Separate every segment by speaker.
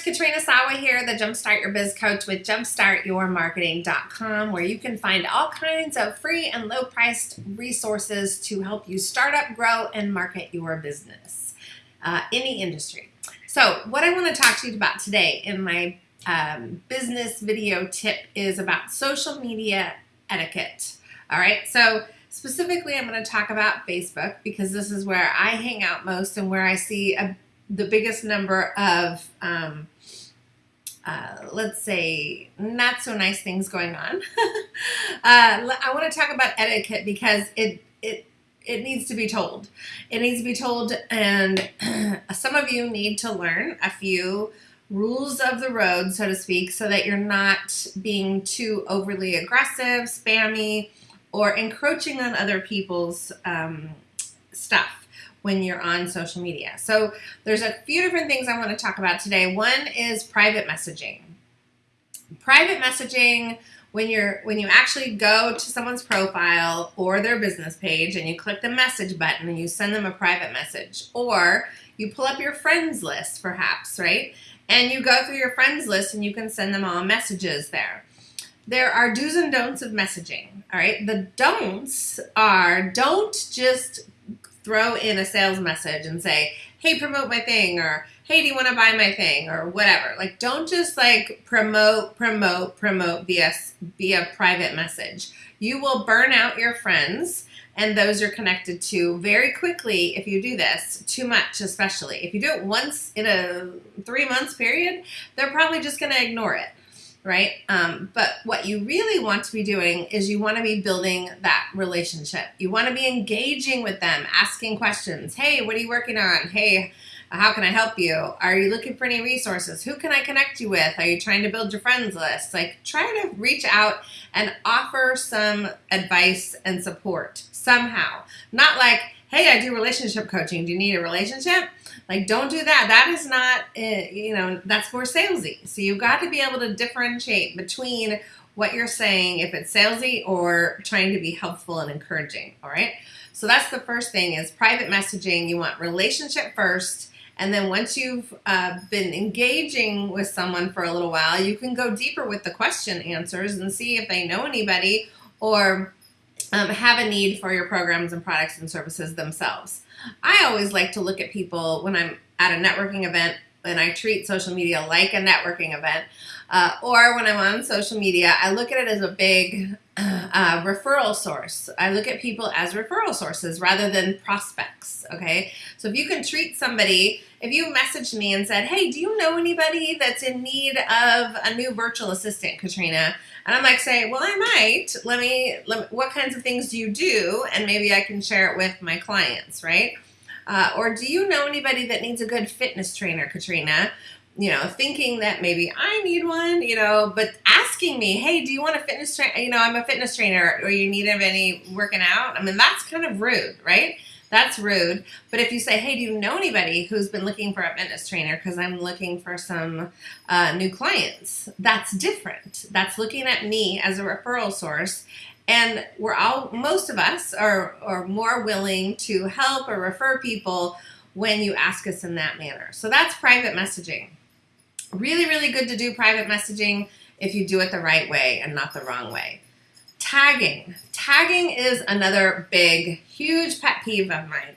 Speaker 1: it's Katrina Sawa here, the Jumpstart Your Biz Coach with jumpstartyourmarketing.com, where you can find all kinds of free and low priced resources to help you start up, grow, and market your business, uh, any industry. So, what I want to talk to you about today in my um, business video tip is about social media etiquette. All right, so specifically, I'm going to talk about Facebook because this is where I hang out most and where I see a the biggest number of, um, uh, let's say, not so nice things going on. uh, I want to talk about etiquette because it it it needs to be told. It needs to be told, and some of you need to learn a few rules of the road, so to speak, so that you're not being too overly aggressive, spammy, or encroaching on other people's um, stuff when you're on social media. So there's a few different things I want to talk about today. One is private messaging. Private messaging when you're when you actually go to someone's profile or their business page and you click the message button and you send them a private message or you pull up your friends list perhaps, right? And you go through your friends list and you can send them all messages there. There are do's and don'ts of messaging, all right? The don'ts are don't just throw in a sales message and say, hey, promote my thing, or hey, do you want to buy my thing, or whatever. Like, don't just like promote, promote, promote via, via private message. You will burn out your friends and those you're connected to very quickly if you do this, too much especially. If you do it once in a three months period, they're probably just going to ignore it right? Um, but what you really want to be doing is you want to be building that relationship. You want to be engaging with them, asking questions. Hey, what are you working on? Hey, how can I help you? Are you looking for any resources? Who can I connect you with? Are you trying to build your friends list? Like try to reach out and offer some advice and support somehow. Not like, hey, I do relationship coaching. Do you need a relationship? Like, don't do that. That is not, eh, you know, that's more salesy. So you've got to be able to differentiate between what you're saying, if it's salesy or trying to be helpful and encouraging. All right. So that's the first thing is private messaging. You want relationship first. And then once you've uh, been engaging with someone for a little while, you can go deeper with the question answers and see if they know anybody or um, have a need for your programs and products and services themselves. I always like to look at people when I'm at a networking event and I treat social media like a networking event, uh, or when I'm on social media, I look at it as a big uh, referral source. I look at people as referral sources rather than prospects, okay? So if you can treat somebody, if you messaged me and said, hey, do you know anybody that's in need of a new virtual assistant, Katrina? And I'm like, say, well, I might. Let me, let me, what kinds of things do you do? And maybe I can share it with my clients, right? Uh, or do you know anybody that needs a good fitness trainer, Katrina? You know, thinking that maybe I need one, you know, but asking me, hey, do you want a fitness trainer? You know, I'm a fitness trainer, or you need of any working out? I mean, that's kind of rude, right? That's rude. But if you say, hey, do you know anybody who's been looking for a fitness trainer because I'm looking for some uh, new clients, that's different. That's looking at me as a referral source. And we're all, most of us are, are more willing to help or refer people when you ask us in that manner. So that's private messaging. Really, really good to do private messaging if you do it the right way and not the wrong way. Tagging. Tagging is another big, huge pet peeve of mine.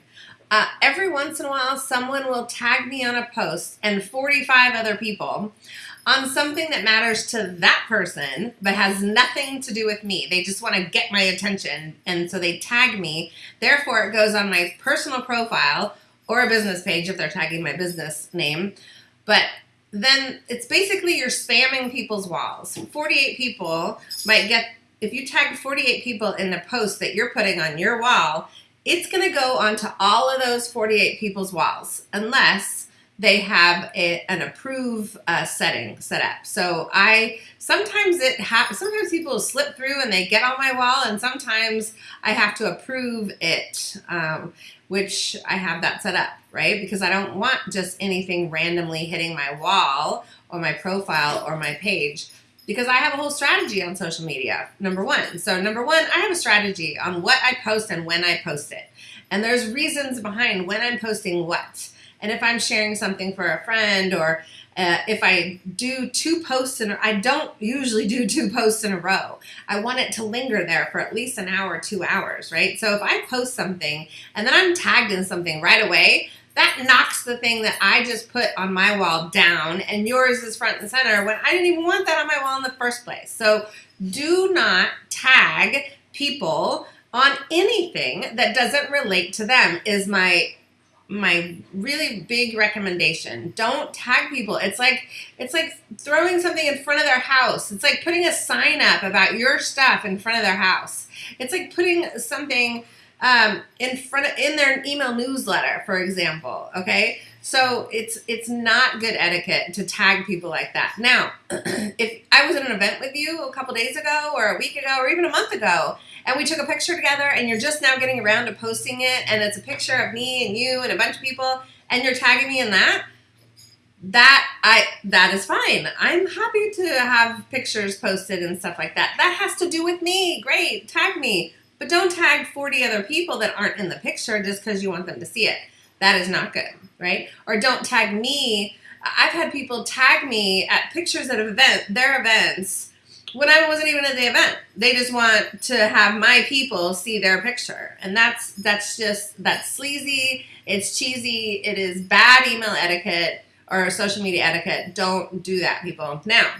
Speaker 1: Uh, every once in a while, someone will tag me on a post and 45 other people on something that matters to that person but has nothing to do with me. They just want to get my attention and so they tag me. Therefore, it goes on my personal profile or a business page if they're tagging my business name. But then it's basically you're spamming people's walls. 48 people might get if you tag 48 people in the post that you're putting on your wall, it's going to go onto all of those 48 people's walls unless they have a, an approve uh, setting set up. So I sometimes it happens. Sometimes people slip through and they get on my wall, and sometimes I have to approve it, um, which I have that set up right because I don't want just anything randomly hitting my wall or my profile or my page because I have a whole strategy on social media, number one. So number one, I have a strategy on what I post and when I post it. And there's reasons behind when I'm posting what. And if I'm sharing something for a friend or uh, if I do two posts in, I don't usually do two posts in a row. I want it to linger there for at least an hour, two hours, right? So if I post something and then I'm tagged in something right away, that knocks the thing that I just put on my wall down and yours is front and center when I didn't even want that on my wall in the first place. So do not tag people on anything that doesn't relate to them is my my really big recommendation. Don't tag people. It's like it's like throwing something in front of their house. It's like putting a sign up about your stuff in front of their house. It's like putting something um, in front of in their email newsletter, for example. Okay, so it's it's not good etiquette to tag people like that. Now, if I was at an event with you a couple days ago, or a week ago, or even a month ago, and we took a picture together, and you're just now getting around to posting it, and it's a picture of me and you and a bunch of people, and you're tagging me in that, that I that is fine. I'm happy to have pictures posted and stuff like that. That has to do with me. Great, tag me. But don't tag 40 other people that aren't in the picture just because you want them to see it. That is not good, right? Or don't tag me. I've had people tag me at pictures at event, their events, when I wasn't even at the event. They just want to have my people see their picture. And that's that's just that's sleazy, it's cheesy, it is bad email etiquette or social media etiquette. Don't do that, people. Now,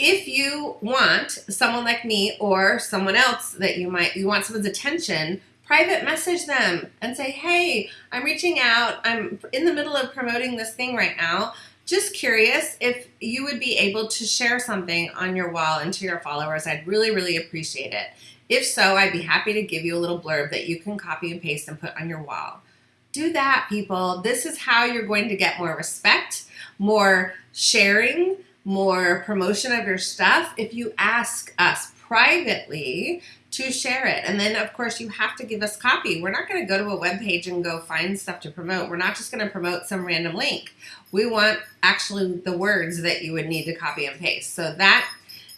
Speaker 1: if you want someone like me or someone else that you might you want someone's attention private message them and say hey i'm reaching out i'm in the middle of promoting this thing right now just curious if you would be able to share something on your wall and to your followers. I'd really really appreciate it. If so i'd be happy to give you a little blurb that you can copy and paste and put on your wall. Do that people. This is how you're going to get more respect more sharing more promotion of your stuff. If you ask us privately to share it. And then, of course, you have to give us copy. We're not going to go to a web page and go find stuff to promote. We're not just going to promote some random link. We want actually the words that you would need to copy and paste. So that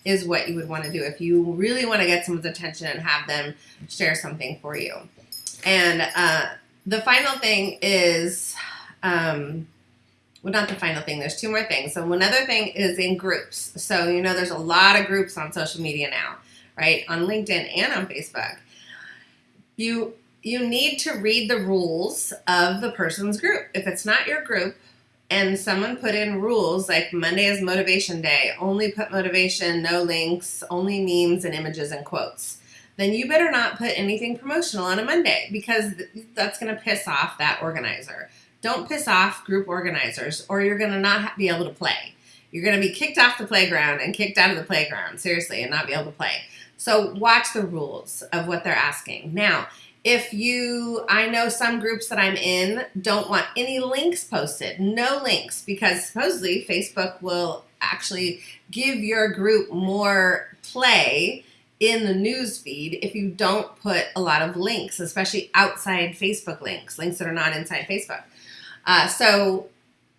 Speaker 1: is what you would want to do if you really want to get someone's attention and have them share something for you. And uh, the final thing is um, well, not the final thing. There's two more things. So another thing is in groups. So, you know, there's a lot of groups on social media now, right? On LinkedIn and on Facebook. You you need to read the rules of the person's group. If it's not your group and someone put in rules like Monday is motivation day, only put motivation, no links, only memes and images and quotes, then you better not put anything promotional on a Monday because that's going to piss off that organizer. Don't piss off group organizers or you're going to not be able to play. You're going to be kicked off the playground and kicked out of the playground, seriously, and not be able to play. So watch the rules of what they're asking. Now, if you, I know some groups that I'm in don't want any links posted, no links, because supposedly Facebook will actually give your group more play in the news feed if you don't put a lot of links, especially outside Facebook links, links that are not inside Facebook. Uh, so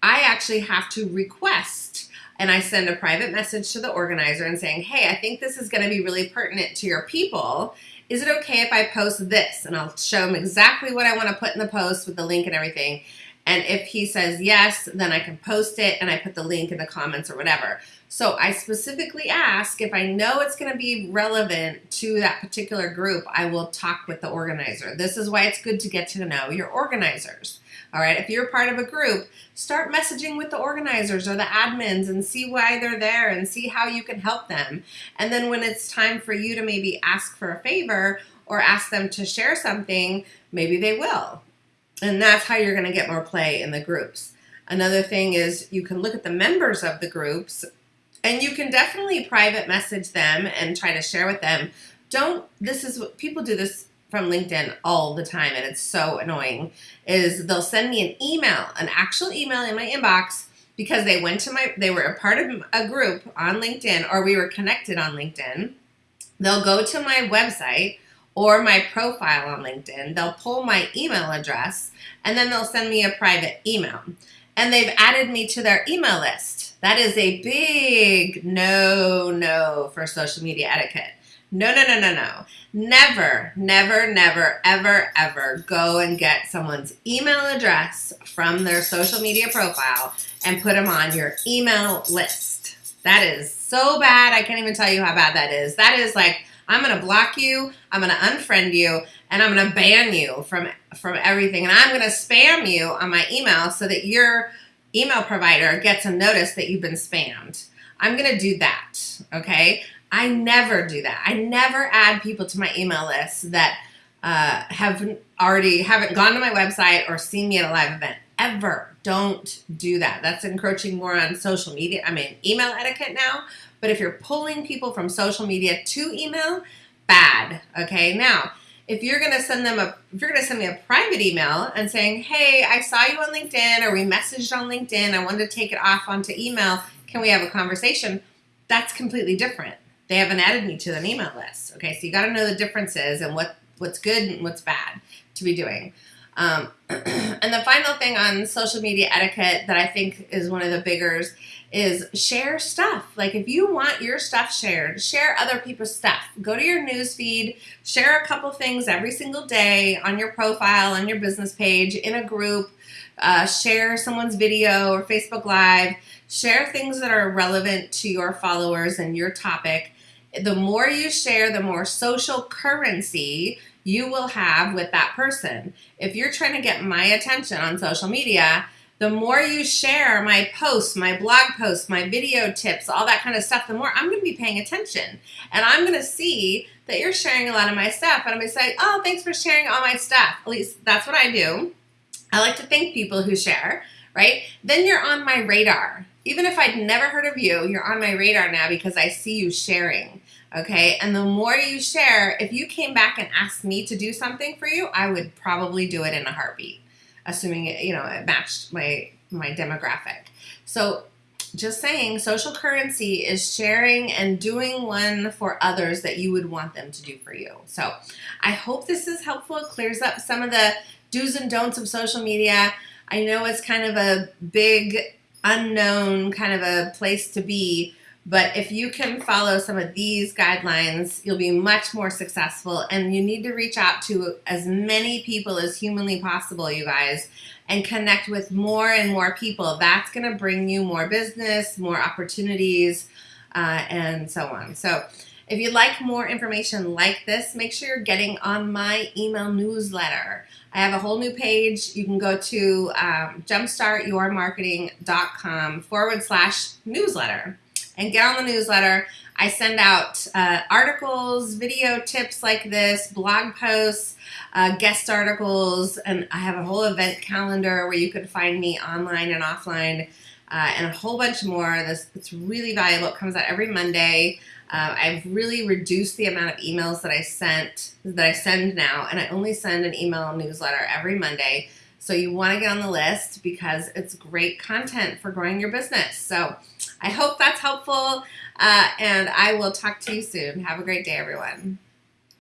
Speaker 1: I actually have to request and I send a private message to the organizer and saying, hey, I think this is going to be really pertinent to your people. Is it okay if I post this? And I'll show them exactly what I want to put in the post with the link and everything. And if he says yes, then I can post it and I put the link in the comments or whatever. So I specifically ask if I know it's going to be relevant to that particular group, I will talk with the organizer. This is why it's good to get to know your organizers. All right, if you're part of a group, start messaging with the organizers or the admins and see why they're there and see how you can help them. And then when it's time for you to maybe ask for a favor or ask them to share something, maybe they will. And that's how you're going to get more play in the groups. Another thing is you can look at the members of the groups and you can definitely private message them and try to share with them. Don't, this is what people do this from LinkedIn all the time and it's so annoying is they'll send me an email, an actual email in my inbox because they went to my, they were a part of a group on LinkedIn or we were connected on LinkedIn. They'll go to my website or my profile on LinkedIn. They'll pull my email address and then they'll send me a private email. And they've added me to their email list. That is a big no, no for social media etiquette. No, no, no, no, no. Never, never, never, ever, ever go and get someone's email address from their social media profile and put them on your email list. That is so bad. I can't even tell you how bad that is. That is like, I'm going to block you, I'm going to unfriend you, and I'm going to ban you from from everything. And I'm going to spam you on my email so that your email provider gets a notice that you've been spammed. I'm going to do that, okay? I never do that. I never add people to my email list that uh, have already haven't gone to my website or seen me at a live event. Ever. Don't do that. That's encroaching more on social media. I mean, email etiquette now. But if you're pulling people from social media to email, bad. Okay. Now, if you're going to send them a, if you're going to send me a private email and saying, hey, I saw you on LinkedIn or we messaged on LinkedIn, I wanted to take it off onto email. Can we have a conversation? That's completely different they haven't added me to an email list. Okay, so you got to know the differences and what what's good and what's bad to be doing. Um, and the final thing on social media etiquette that I think is one of the biggers is share stuff. Like if you want your stuff shared, share other people's stuff. Go to your news feed, share a couple things every single day on your profile, on your business page, in a group, uh, share someone's video or Facebook Live, share things that are relevant to your followers and your topic the more you share, the more social currency you will have with that person. If you're trying to get my attention on social media, the more you share my posts, my blog posts, my video tips, all that kind of stuff, the more I'm going to be paying attention. And I'm going to see that you're sharing a lot of my stuff. And I'm going to say, oh, thanks for sharing all my stuff. At least that's what I do. I like to thank people who share, right? Then you're on my radar. Even if I'd never heard of you, you're on my radar now because I see you sharing okay? And the more you share, if you came back and asked me to do something for you, I would probably do it in a heartbeat, assuming it, you know, it matched my my demographic. So just saying, social currency is sharing and doing one for others that you would want them to do for you. So I hope this is helpful. It clears up some of the do's and don'ts of social media. I know it's kind of a big unknown kind of a place to be, but if you can follow some of these guidelines, you'll be much more successful. And you need to reach out to as many people as humanly possible, you guys, and connect with more and more people. That's going to bring you more business, more opportunities, uh, and so on. So if you'd like more information like this, make sure you're getting on my email newsletter. I have a whole new page. You can go to um, jumpstartyourmarketing.com forward slash newsletter and get on the newsletter. I send out uh, articles, video tips like this, blog posts, uh, guest articles, and I have a whole event calendar where you can find me online and offline, uh, and a whole bunch more. This it's really valuable. It comes out every Monday. Uh, I've really reduced the amount of emails that I sent that I send now, and I only send an email newsletter every Monday. So you want to get on the list because it's great content for growing your business. So I hope that's helpful, uh, and I will talk to you soon. Have a great day, everyone.